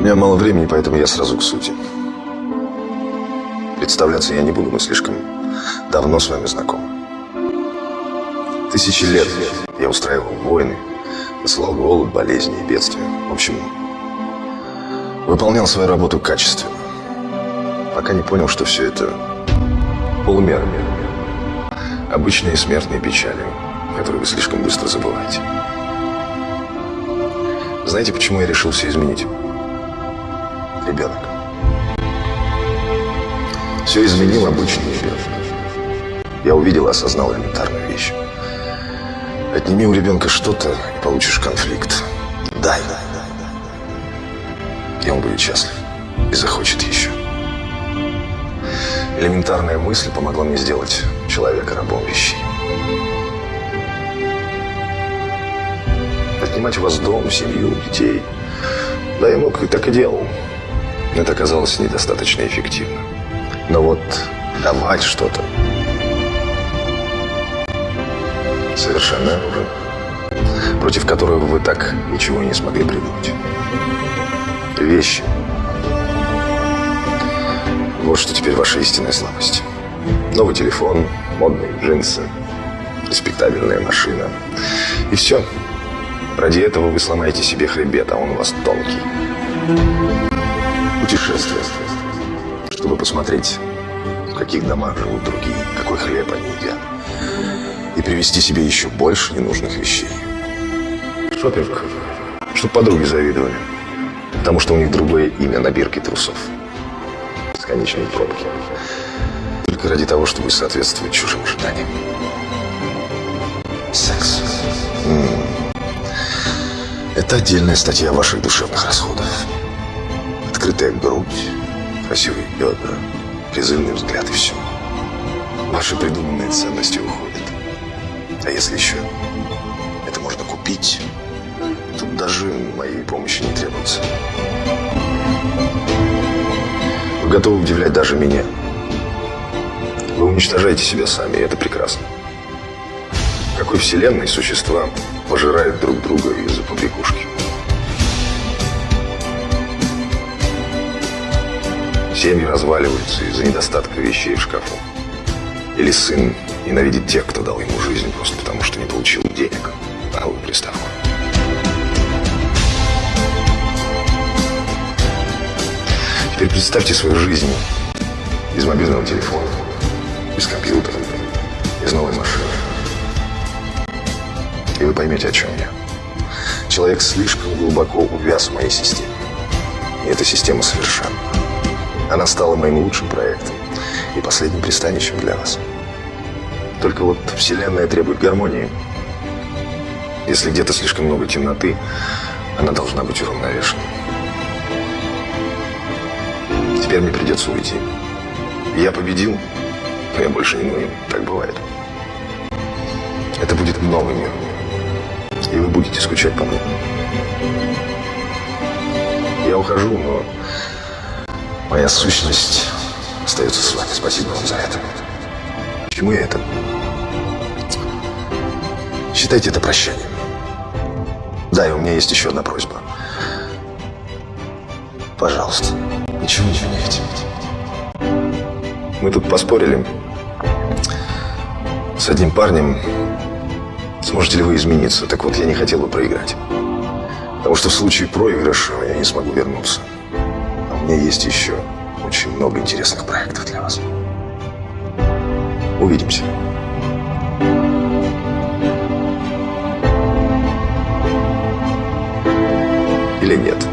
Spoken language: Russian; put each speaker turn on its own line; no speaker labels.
меня мало времени, поэтому я сразу к сути. Представляться я не буду, мы слишком давно с вами знакомы. Тысячи лет я устраивал войны, посылал голод, болезни и бедствия. В общем, выполнял свою работу качественно. Пока не понял, что все это полумера. Обычные смертные печали, которые вы слишком быстро забываете. Знаете, почему я решил все изменить? Ребенок. Все изменил обычный ребенок. Я увидел и осознал элементарную вещь. Отними у ребенка что-то и получишь конфликт. Дай. И он будет счастлив. И захочет еще. Элементарная мысль помогла мне сделать человека рабом вещей. Отнимать у вас дом, семью, детей. Да, я мог и так и делал. Это оказалось недостаточно эффективно. Но вот давать что-то совершенно оружие, против которого вы так ничего не смогли придумать. Вещи. Вот что теперь ваша истинная слабость. Новый телефон, модные джинсы, респектабельная машина. И все. Ради этого вы сломаете себе хребет, а он у вас тонкий. Путешествие чтобы посмотреть, в каких домах живут другие, какой хлеб они едят, и привезти себе еще больше ненужных вещей. Шопинг, чтобы подруги завидовали, потому что у них другое имя на бирке трусов. Бесконечные пробки. Только ради того, чтобы соответствовать чужим ожиданиям. Секс. М -м. Это отдельная статья ваших душевных расходов. Открытая грудь, красивые бедра, призывный взгляд и все. Ваши придуманные ценности уходят. А если еще это можно купить, тут даже моей помощи не требуется. Вы готовы удивлять даже меня. Вы уничтожаете себя сами, и это прекрасно. В какой вселенной существа пожирают друг друга из-за побрякушки? Семьи разваливаются из-за недостатка вещей в шкафу. Или сын ненавидит тех, кто дал ему жизнь, просто потому что не получил денег на новую приставку. Теперь представьте свою жизнь без мобильного телефона, без компьютера, без новой машины. И вы поймете, о чем я. Человек слишком глубоко увяз в моей системе. И эта система совершенна. Она стала моим лучшим проектом и последним пристанищем для вас. Только вот Вселенная требует гармонии. Если где-то слишком много темноты, она должна быть уравновешена. Теперь мне придется уйти. Я победил, но я больше не нужен. Так бывает. Это будет новый мир. И вы будете скучать по мне. Я ухожу, но Моя сущность остается с вами. Спасибо вам за это. Почему я это? Считайте это прощанием. Да, и у меня есть еще одна просьба. Пожалуйста, ничего не меняйте. Мы тут поспорили с одним парнем. Сможете ли вы измениться? Так вот, я не хотел бы проиграть. Потому что в случае проигрыша я не смогу вернуться меня есть еще очень много интересных проектов для вас. Увидимся. Или нет?